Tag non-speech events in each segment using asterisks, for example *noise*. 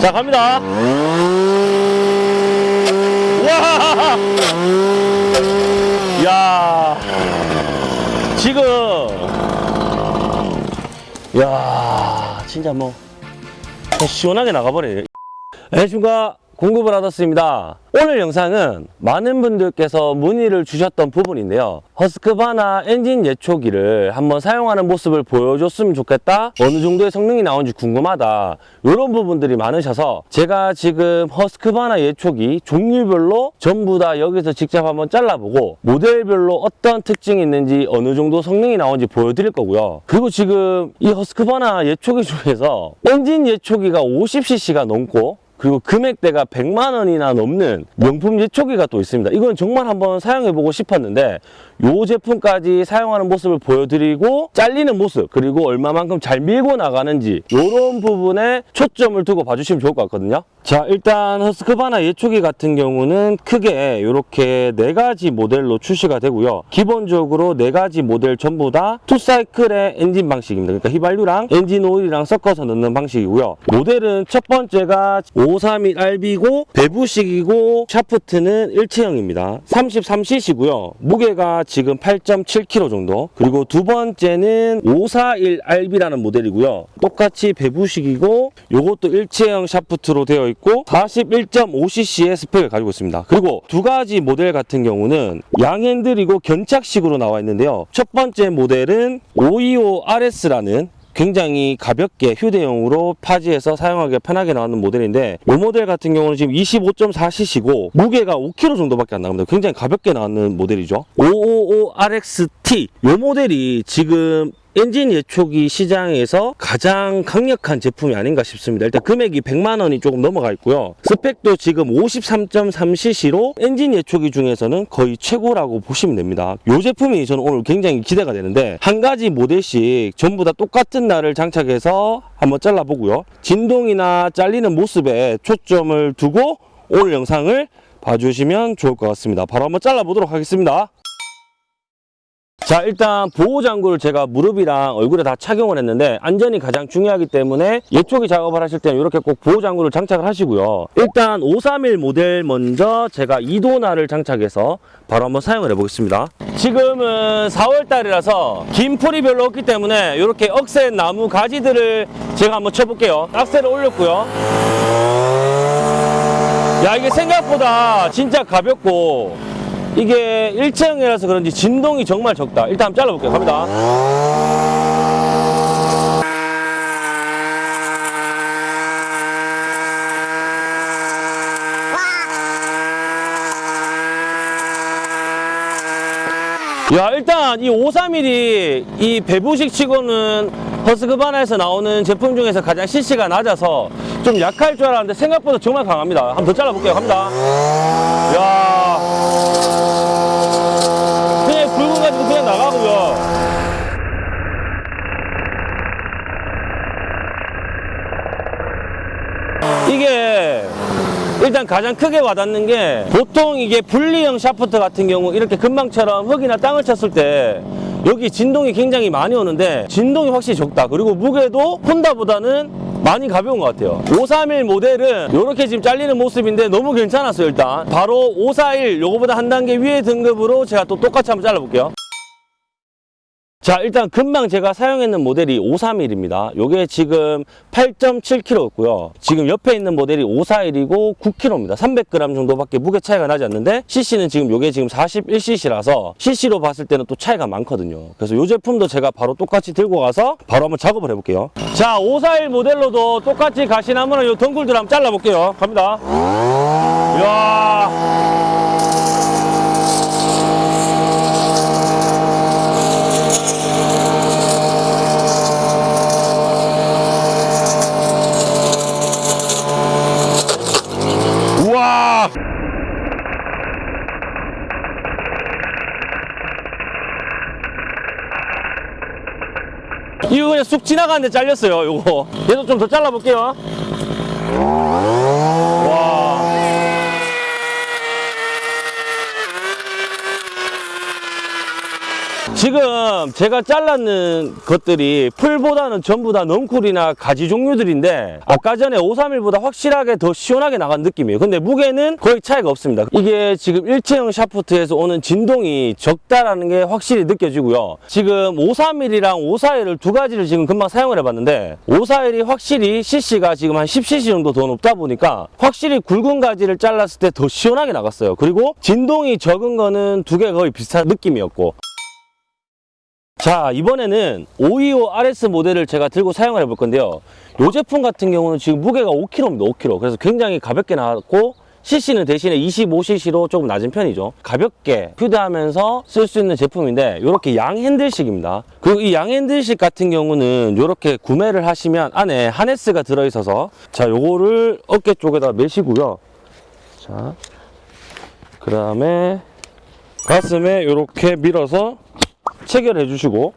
자, 갑니다. 와! 야 지금, 야 진짜 뭐, 시원하게 나가버리네. 안녕하십니까. *laughs* 공급을 받았습니다. 오늘 영상은 많은 분들께서 문의를 주셨던 부분인데요. 허스크바나 엔진 예초기를 한번 사용하는 모습을 보여줬으면 좋겠다. 어느 정도의 성능이 나오는지 궁금하다. 이런 부분들이 많으셔서 제가 지금 허스크바나 예초기 종류별로 전부 다 여기서 직접 한번 잘라보고 모델별로 어떤 특징이 있는지 어느 정도 성능이 나오는지 보여드릴 거고요. 그리고 지금 이 허스크바나 예초기 중에서 엔진 예초기가 50cc가 넘고 그리고 금액대가 100만 원이나 넘는 명품 예초기가 또 있습니다. 이건 정말 한번 사용해보고 싶었는데 이 제품까지 사용하는 모습을 보여드리고 잘리는 모습 그리고 얼마만큼 잘 밀고 나가는지 이런 부분에 초점을 두고 봐주시면 좋을 것 같거든요. 자 일단 허스크바나 예초기 같은 경우는 크게 이렇게 네 가지 모델로 출시가 되고요. 기본적으로 네 가지 모델 전부 다 two cycle의 엔진 방식입니다. 그러니까 휘발유랑 엔진 오일이랑 섞어서 넣는 방식이고요. 모델은 첫 번째가 531RB고 배부식이고 샤프트는 일체형입니다. 33cc고요. 무게가 지금 8.7kg 정도. 그리고 두 번째는 541RB라는 모델이고요. 똑같이 배부식이고 요것도 일체형 샤프트로 되어 있고 41.5cc의 스펙을 가지고 있습니다. 그리고 두 가지 모델 같은 경우는 양핸들이고 견착식으로 나와 있는데요. 첫 번째 모델은 525RS라는 굉장히 가볍게 휴대용으로 파지해서 사용하기 편하게 나오는 모델인데 이 모델 같은 경우는 지금 25.4cc고 무게가 5kg 정도밖에 안 나갑니다. 굉장히 가볍게 나오는 모델이죠. 555RXT 이 모델이 지금 엔진 예초기 시장에서 가장 강력한 제품이 아닌가 싶습니다. 일단 금액이 100만 원이 조금 넘어가 있고요. 스펙도 지금 53.3cc로 엔진 예초기 중에서는 거의 최고라고 보시면 됩니다. 이 제품이 저는 오늘 굉장히 기대가 되는데 한 가지 모델씩 전부 다 똑같은 날을 장착해서 한번 잘라보고요. 진동이나 잘리는 모습에 초점을 두고 오늘 영상을 봐주시면 좋을 것 같습니다. 바로 한번 잘라보도록 하겠습니다. 자 일단 보호장구를 제가 무릎이랑 얼굴에 다 착용을 했는데 안전이 가장 중요하기 때문에 예초기 작업을 하실 때는 이렇게 꼭 보호장구를 장착을 하시고요. 일단 531 모델 먼저 제가 2도날을 장착해서 바로 한번 사용을 해보겠습니다. 지금은 4월달이라서 긴 풀이 별로 없기 때문에 이렇게 억센 나무 가지들을 제가 한번 쳐볼게요. 악셀을 올렸고요. 야 이게 생각보다 진짜 가볍고 이게 일체형이라서 그런지 진동이 정말 적다. 일단 한번 잘라볼게요. 갑니다. 야 일단 이 531이 이 배부식 치고는 허스크바나에서 나오는 제품 중에서 가장 CC가 낮아서 좀 약할 줄 알았는데 생각보다 정말 강합니다. 한번 더 잘라볼게요. 갑니다. 야 그냥 붉은 가지고 그냥 나가고요. 이게 일단 가장 크게 와닿는 게 보통 이게 분리형 샤프트 같은 경우 이렇게 금방처럼 흙이나 땅을 쳤을 때 여기 진동이 굉장히 많이 오는데 진동이 확실히 적다. 그리고 무게도 혼다보다는 많이 가벼운 것 같아요. 531 모델은 이렇게 지금 잘리는 모습인데 너무 괜찮았어요 일단. 바로 541 요거보다 한 단계 위에 등급으로 제가 또 똑같이 한번 잘라볼게요 자 일단 금방 제가 사용했는 모델이 531입니다. 요게 지금 8.7kg였고요. 지금 옆에 있는 모델이 541이고 9kg입니다. 300g 정도밖에 무게 차이가 나지 않는데 cc는 지금 요게 지금 41cc라서 cc로 봤을 때는 또 차이가 많거든요. 그래서 요 제품도 제가 바로 똑같이 들고 가서 바로 한번 작업을 해볼게요. 자 541 모델로도 똑같이 가시나무는 요 덩굴들 한번 잘라볼게요. 갑니다. 이야 쑥 지나가는데 잘렸어요, 요거. 얘도 좀 더 잘라볼게요. 와. 지금 제가 잘랐는 것들이 풀보다는 전부 다 넝쿨이나 가지 종류들인데 아까 전에 531보다 확실하게 더 시원하게 나간 느낌이에요. 근데 무게는 거의 차이가 없습니다. 이게 지금 일체형 샤프트에서 오는 진동이 적다라는 게 확실히 느껴지고요. 지금 531이랑 541을 두 가지를 지금 금방 사용을 해봤는데 541이 확실히 CC가 지금 한 10cc 정도 더 높다 보니까 확실히 굵은 가지를 잘랐을 때 더 시원하게 나갔어요. 그리고 진동이 적은 거는 두 개 거의 비슷한 느낌이었고 자 이번에는 525 RS 모델을 제가 들고 사용을 해볼 건데요. 이 제품 같은 경우는 지금 무게가 5kg입니다 5kg 그래서 굉장히 가볍게 나왔고 CC는 대신에 25cc로 조금 낮은 편이죠. 가볍게 휴대하면서 쓸 수 있는 제품인데 이렇게 양 핸들식입니다. 그리고 이 양 핸들식 같은 경우는 이렇게 구매를 하시면 안에 하네스가 들어있어서 자 요거를 어깨 쪽에다 매시고요. 자그 다음에 가슴에 이렇게 밀어서 체결해 주시고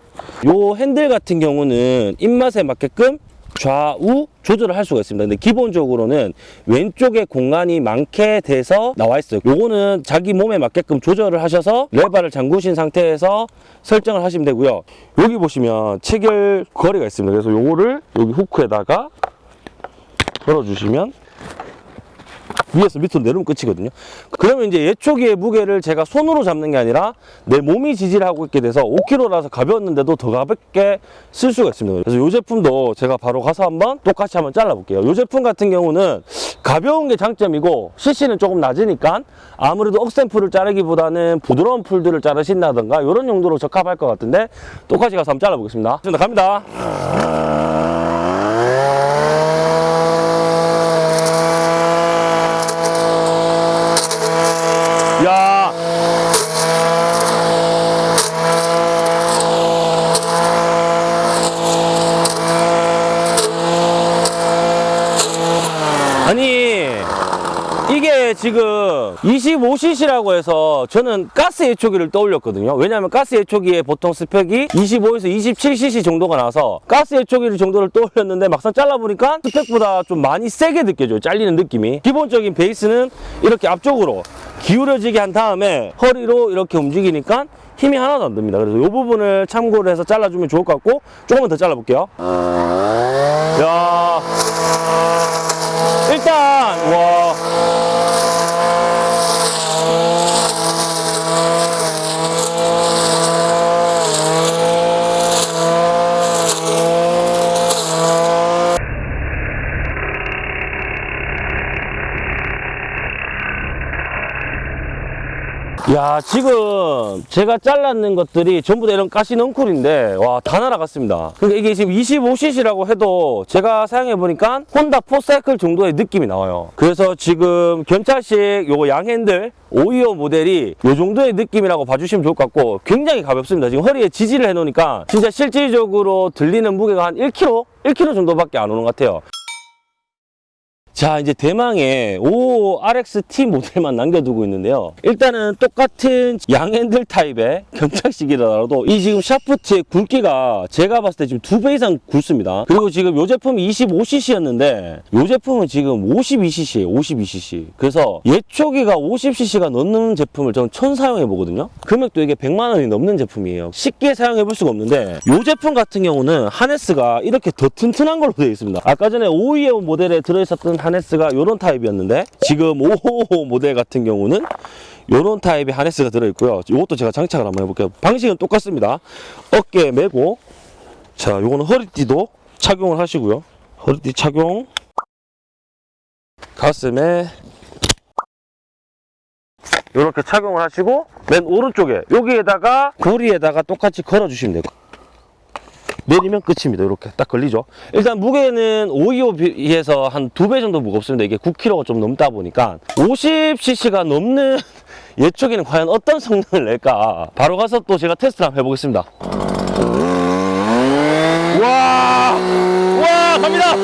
요 핸들 같은 경우는 입맛에 맞게끔 좌우 조절을 할 수가 있습니다. 근데 기본적으로는 왼쪽에 공간이 많게 돼서 나와 있어요. 요거는 자기 몸에 맞게끔 조절을 하셔서 레바를 잠그신 상태에서 설정을 하시면 되고요. 여기 보시면 체결 거리가 있습니다. 그래서 요거를 여기 후크에다가 걸어주시면 위에서 밑으로 내려오면 끝이거든요. 그러면 이제 예초기의 무게를 제가 손으로 잡는 게 아니라 내 몸이 지지를 하고 있게 돼서 5kg라서 가벼웠는데도 더 가볍게 쓸 수가 있습니다. 그래서 이 제품도 제가 바로 가서 한번 똑같이 한번 잘라볼게요. 이 제품 같은 경우는 가벼운 게 장점이고 CC는 조금 낮으니까 아무래도 억센 풀을 자르기보다는 부드러운 풀들을 자르신다던가 이런 용도로 적합할 것 같은데 똑같이 가서 한번 잘라보겠습니다. 자, 갑니다. 야. 아니 지금 25cc라고 해서 저는 가스 예초기를 떠올렸거든요. 왜냐하면 가스 예초기에 보통 스펙이 25에서 27cc 정도가 나와서 가스 예초기 정도를 떠올렸는데 막상 잘라보니까 스펙보다 좀 많이 세게 느껴져요. 잘리는 느낌이. 기본적인 베이스는 이렇게 앞쪽으로 기울어지게 한 다음에 허리로 이렇게 움직이니까 힘이 하나도 안 듭니다. 그래서 이 부분을 참고를 해서 잘라주면 좋을 것 같고 조금만 더 잘라볼게요. 야. 일단 와 야 지금 제가 잘랐는 것들이 전부 다 이런 가시 넝쿨인데 와 다 날아갔습니다. 그러니까 이게 지금 25cc라고 해도 제가 사용해 보니까 혼다 포사이클 정도의 느낌이 나와요. 그래서 지금 견찰식 요거 양핸들 525 모델이 요 정도의 느낌이라고 봐주시면 좋을 것 같고 굉장히 가볍습니다. 지금 허리에 지지를 해 놓으니까 진짜 실질적으로 들리는 무게가 한 1kg? 1kg 정도밖에 안 오는 것 같아요 자 이제 대망의 55 RXT 모델만 남겨두고 있는데요. 일단은 똑같은 양핸들 타입의 견착식이라도 이 지금 샤프트의 굵기가 제가 봤을 때 지금 두 배 이상 굵습니다. 그리고 지금 이 제품이 25cc였는데 이 제품은 지금 52cc예요 52cc 그래서 예초기가 50cc가 넘는 제품을 저는 처음 사용해 보거든요. 금액도 이게 100만 원이 넘는 제품이에요. 쉽게 사용해 볼 수가 없는데 이 제품 같은 경우는 하네스가 이렇게 더 튼튼한 걸로 되어 있습니다. 아까 전에 525 모델에 들어있었던 하네스가 이런 타입이었는데 지금 555 모델 같은 경우는 이런 타입의 하네스가 들어있고요. 이것도 제가 장착을 한번 해볼게요. 방식은 똑같습니다. 어깨에 메고 자 요거는 허리띠도 착용을 하시고요. 허리띠 착용. 가슴에 이렇게 착용을 하시고 맨 오른쪽에 여기에다가 고리에다가 똑같이 걸어 주시면 돼요 내리면 끝입니다. 이렇게 딱 걸리죠. 일단 무게는 525 비해서 한 두 배 정도 무겁습니다. 이게 9kg가 좀 넘다 보니까 50cc가 넘는 *laughs* 예초기는 과연 어떤 성능을 낼까 바로 가서 또 제가 테스트를 한번 해보겠습니다. 와, 와 갑니다.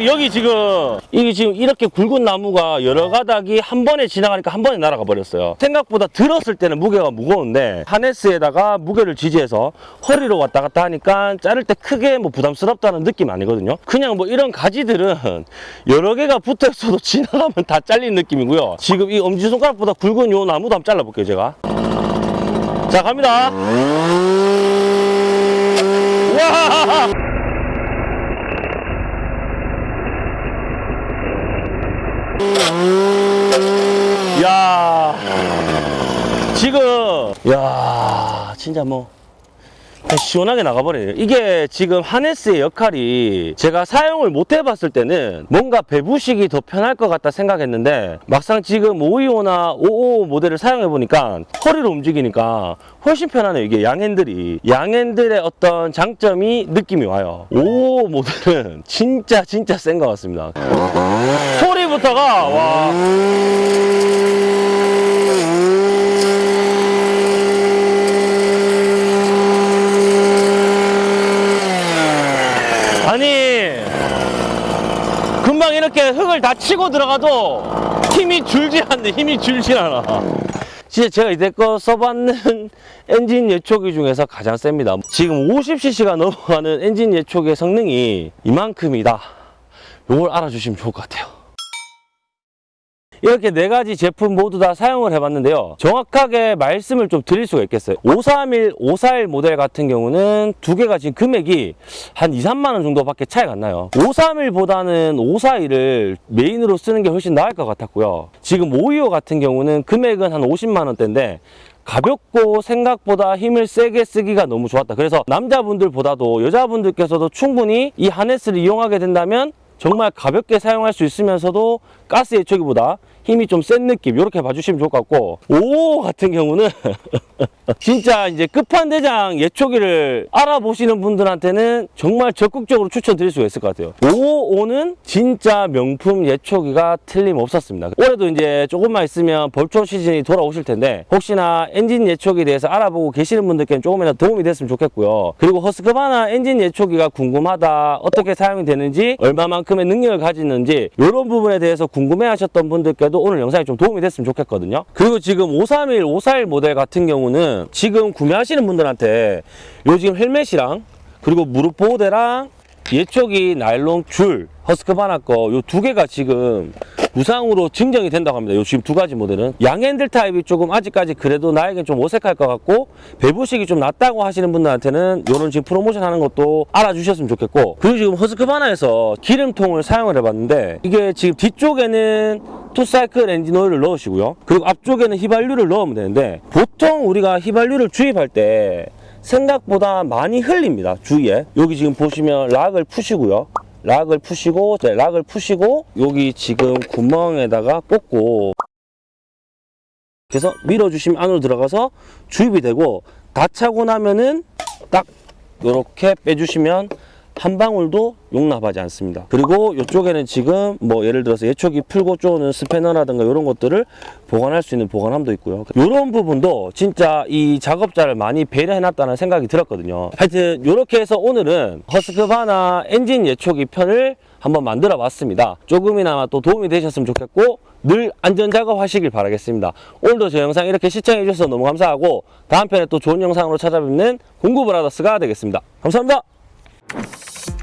야 감독님 여기 지금 이게 지금 이렇게 굵은 나무가 여러 가닥이 한 번에 지나가니까 한 번에 날아가 버렸어요. 생각보다 들었을 때는 무게가 무거운데 하네스에다가 무게를 지지해서 허리로 왔다 갔다 하니까 자를 때 크게 뭐 부담스럽다는 느낌 아니거든요. 그냥 뭐 이런 가지들은 여러 개가 붙어 있어도 *laughs* 지나가면 다 잘린 느낌이고요. 지금 이 엄지손가락보다 굵은 요 나무도 한번 잘라볼게요 제가. 자 갑니다. 와 야. 지금. 야 진짜 뭐 시원하게 나가버리네요. 이게 지금 하네스의 역할이 제가 사용을 못 해봤을 때는 뭔가 배부식이 더 편할 것 같다 생각했는데 막상 지금 525나 55 모델을 사용해보니까 허리로 움직이니까 훨씬 편하네요. 이게 양핸들이. 양핸들의 어떤 장점이 느낌이 와요. 55 모델은 진짜 진짜 센 것 같습니다. 소리부터가 와 아니 금방 흙을 다 치고 들어가도 힘이 줄지 않네. 힘이 줄지 않아. 진짜 제가 이때껏 써봤는 *laughs* 엔진 예초기 중에서 가장 셉니다. 지금 50cc가 넘어가는 엔진 예초기의 성능이 이만큼이다. 이걸 알아주시면 좋을 것 같아요 이렇게 네 가지 제품 모두 다 사용을 해봤는데요. 정확하게 말씀을 좀 드릴 수가 있겠어요. 531, 541 모델 같은 경우는 두 개가 지금 금액이 한 2, 3만 원 정도밖에 차이가 안 나요. 531보다는 541을 메인으로 쓰는 게 훨씬 나을 것 같았고요. 지금 525 같은 경우는 금액은 한 50만 원대인데 가볍고 생각보다 힘을 세게 쓰기가 너무 좋았다. 그래서 남자분들보다도 여자분들께서도 충분히 이 하네스를 이용하게 된다면 정말 가볍게 사용할 수 있으면서도 가스 예초기보다 힘이 좀 센 느낌 이렇게 봐주시면 좋을 것 같고. 5 같은 경우는 *laughs* 진짜 이제 끝판대장 예초기를 알아보시는 분들한테는 정말 적극적으로 추천드릴 수가 있을 것 같아요. 55는 진짜 명품 예초기가 틀림없었습니다. 올해도 이제 조금만 있으면 벌초 시즌이 돌아오실 텐데 혹시나 엔진 예초기에 대해서 알아보고 계시는 분들께는 조금이라도 도움이 됐으면 좋겠고요. 그리고 허스크바나 엔진 예초기가 궁금하다 어떻게 사용이 되는지 얼마만큼의 능력을 가지는지 이런 부분에 대해서 궁금해 하셨던 분들께 도 오늘 영상이 좀 도움이 됐으면 좋겠거든요. 그리고 지금 531, 541 모델 같은 경우는 지금 구매하시는 분들한테 요 지금 헬멧이랑 그리고 무릎 보호대랑 예초기 나일론 줄 허스크바나 거 요 두 개가 지금 무상으로 증정이 된다고 합니다. 요 지금 두 가지 모델은 양핸들 타입이 조금 아직까지 그래도 나에겐 좀 어색할 것 같고 배부식이 좀 낮다고 하시는 분들한테는 요런 지금 프로모션 하는 것도 알아주셨으면 좋겠고 그리고 지금 허스크바나에서 기름통을 사용을 해봤는데 이게 지금 뒤쪽에는 two cycle 엔진 오일을 넣으시고요. 그리고 앞쪽에는 휘발유를 넣으면 되는데 보통 우리가 휘발유를 주입할 때 생각보다 많이 흘립니다. 주위에 여기 지금 보시면 lock을 푸시고요. lock을 푸시고 네, lock을 푸시고 여기 지금 구멍에다가 꽂고. 그래서 밀어주시면 안으로 들어가서 주입이 되고 다 차고 나면은 딱 이렇게 빼주시면 한 방울도 용납하지 않습니다. 그리고 이쪽에는 지금 뭐 예를 들어서 예초기 풀고 쪼는 스패너라든가 이런 것들을 보관할 수 있는 보관함도 있고요. 이런 부분도 진짜 이 작업자를 많이 배려해놨다는 생각이 들었거든요. 하여튼 이렇게 해서 오늘은 허스크바나 엔진 예초기 편을 한번 만들어 봤습니다. 조금이나마 또 도움이 되셨으면 좋겠고 늘 안전 작업 하시길 바라겠습니다. 오늘도 저 영상 이렇게 시청해 주셔서 너무 감사하고 다음 편에 또 좋은 영상으로 찾아뵙는 공구브라더스가 되겠습니다. 감사합니다. Thank you.